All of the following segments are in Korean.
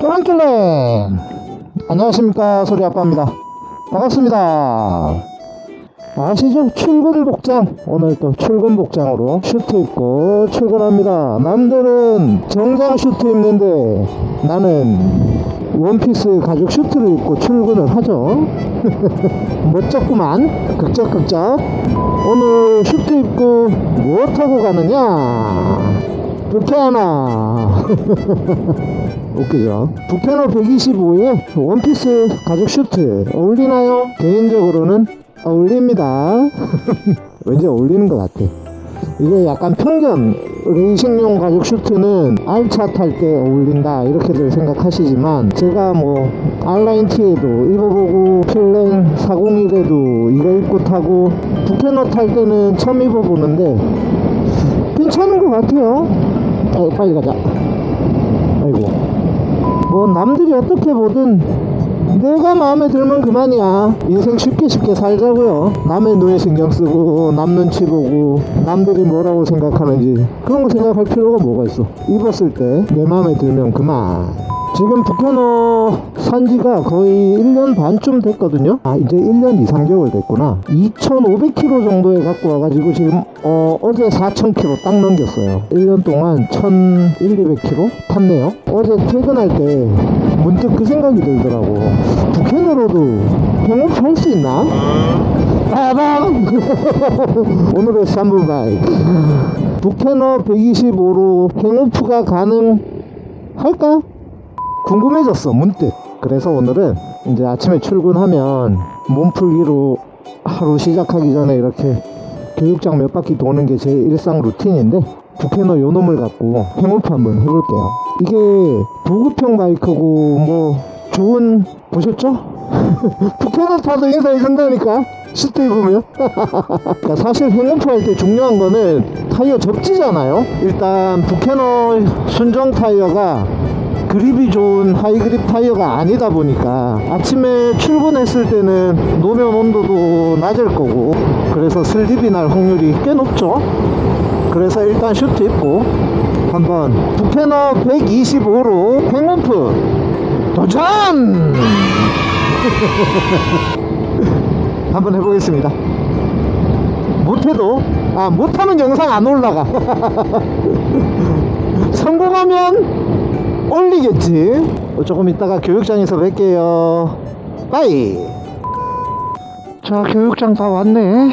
또랑길래 안녕하십니까. 소리아빠입니다. 반갑습니다. 아시죠? 출근 복장. 오늘 또 출근 복장으로 슈트 입고 출근합니다. 남들은 정장 슈트 입는데 나는 원피스 가죽 슈트를 입고 출근을 하죠. 멋졌구만. 긁적긁적. 오늘 슈트 입고 뭐 타고 가느냐 부캐 하나? 웃기죠? 부캐너 125에 원피스 가죽 슈트 어울리나요? 개인적으로는 어울립니다. 왠지 어울리는 것 같아. 이게 약간 편견 레이싱용 가죽 슈트는 알차 탈 때 어울린다 이렇게들 생각하시지만 제가 뭐 R nineT에도 입어보고 필렌 401에도 이거 입고 타고 부캐너 탈 때는 처음 입어보는데 괜찮은 것 같아요 아 빨리 가자. 아이고. 뭐 남들이 어떻게 보든 내가 마음에 들면 그만이야. 인생 쉽게 쉽게 살자고요. 남의 눈에 신경 쓰고 남 눈치 보고 남들이 뭐라고 생각하는지 그런 거 생각할 필요가 뭐가 있어? 입었을 때 내 마음에 들면 그만 지금 북해너 산지가 거의 1년 반쯤 됐거든요. 아 이제 1년 2, 3개월 됐구나. 2500km 정도에 갖고 와가지고 지금 어, 어제 4000km 딱 넘겼어요. 1년 동안 1100km 탔네요. 어제 퇴근할 때 문득 그 생각이 들더라고. 북해너로도 경험치 할수 있나? 빠밤! 오늘의 3분 바이크 북해너 125로 행오프가 가능할까? 궁금해졌어 문득. 그래서 오늘은 이제 아침에 출근하면 몸풀기로 하루 시작하기 전에 이렇게 교육장 몇 바퀴 도는 게 제 일상 루틴인데 부캐너 요 놈을 갖고 행오프 한번 해볼게요. 이게 보급형 바이크고 뭐 좋은 보셨죠? 부캐너 타도 인사해 준다니까 슈트 입으면 사실 hang off 할 때 중요한 거는 타이어 접지잖아요? 일단 부캐너 순정 타이어가 그립이 좋은 high grip 타이어가 아니다 보니까 아침에 출근했을 때는 노면 온도도 낮을 거고 그래서 슬립이 날 확률이 꽤 높죠. 그래서 일단 슈트 입고 한번 부캐너 125로 hang off 도전! 한번 해보겠습니다. 못해도 아 못하면 영상 안 올라가. 성공하면 올리겠지? 조금 이따가 교육장에서 뵐게요. Bye! 자 교육장 다 왔네.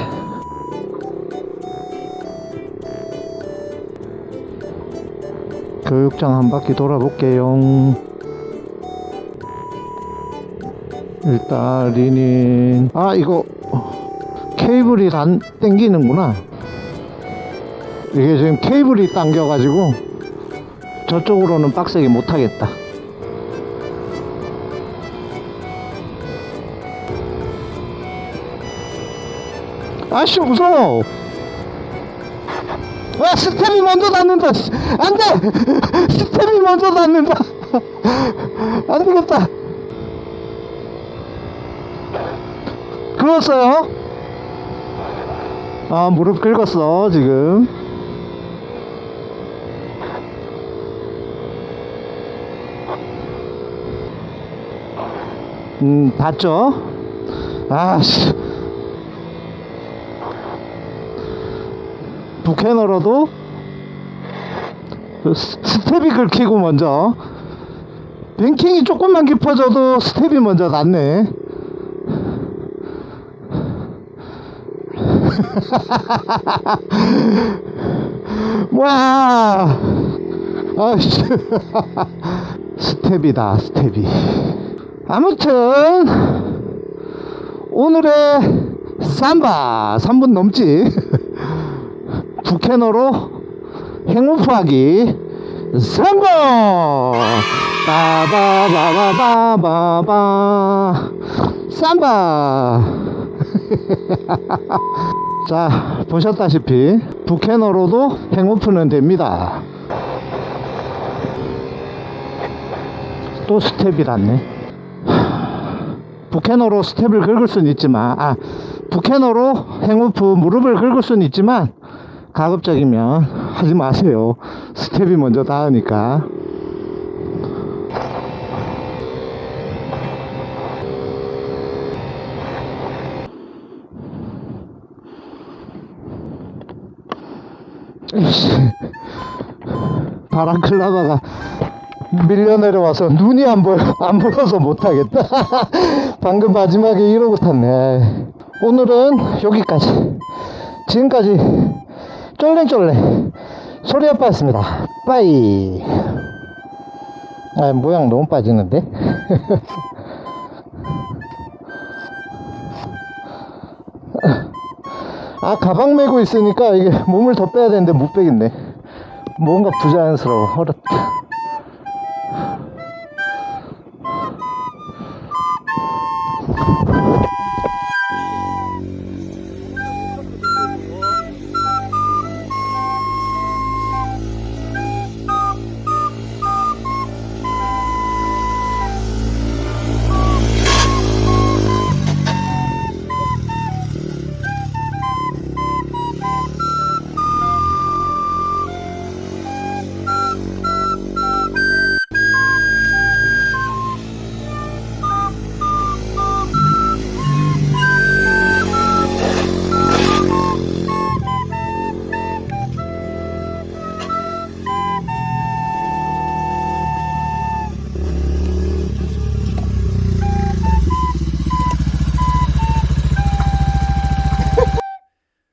교육장 한 바퀴 돌아볼게요. 일단 리닌. 아 이거 케이블이 안 땡기는구나. 이게 지금 케이블이 당겨 가지고 저쪽으로는 빡세게 못하겠다. 아씨 무서워. 와 스텝이 먼저 닿는다. 씨. 안돼! 스텝이 먼저 닿는다. 안되겠다. 긁었어요? 아 무릎 긁었어 지금 음, 봤죠? 아씨. 부캐너로도 스- 스텝이 긁히고 먼저. 뱅킹이 조금만 깊어져도 스텝이 먼저 닿네. 와! 아씨. 스텝이다, 스텝이. 아무튼 오늘의 삼바 3분 넘지. 부캐너로 행운파하기 성공! 빠바바바바바바. 삼바. 자 보셨다시피 부캐너로도 행오프는 됩니다 또 스텝이 닿네. 부캐너로 스텝을 긁을 수는 있지만 아 부캐너로 hang off 무릎을 긁을 수는 있지만 가급적이면 하지 마세요. 스텝이 먼저 닿으니까. 바람 클라바가 밀려 내려와서 눈이 안 보여 안 보여서 못하겠다. 방금 마지막에 이러고 탔네. 오늘은 여기까지. 지금까지 쫄랭쫄랭 소리 아빠였습니다. 빠이. 아 모양 너무 빠지는데? 아 가방 메고 있으니까 이게 몸을 더 빼야 되는데 못 빼겠네. 뭔가 부자연스러워. 어렵다 Oh, my God.